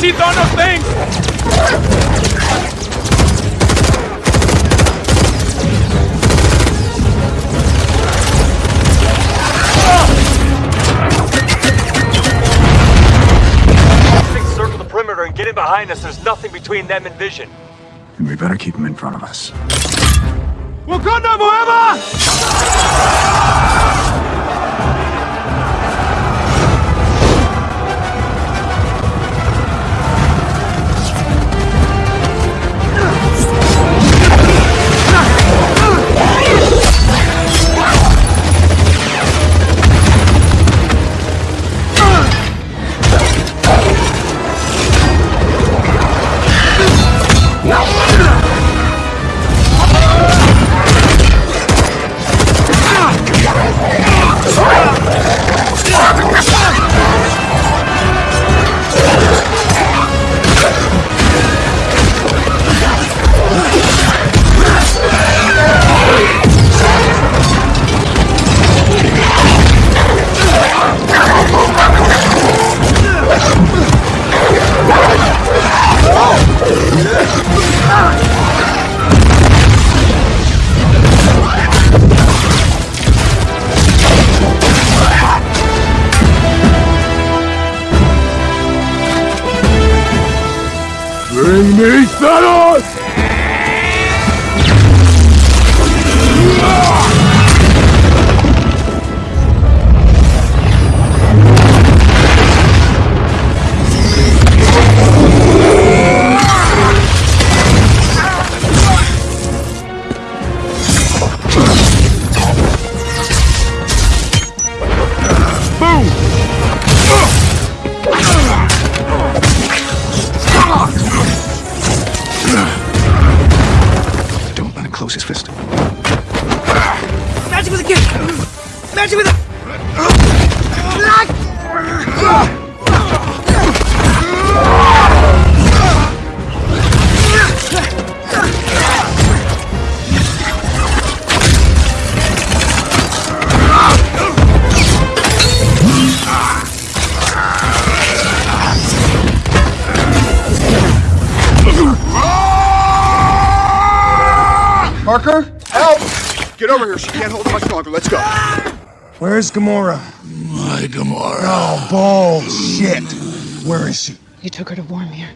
teeth on those things! Things circle the perimeter and get in behind us. There's nothing between them and vision. And we better keep them in front of us. Wakanda forever! Me Thanos! Magic with. Parker, help! Get over here. She can't hold it much longer. Let's go. Where's Gamora? My Gamora. Oh, bullshit. Where is she? You took her to Vormir.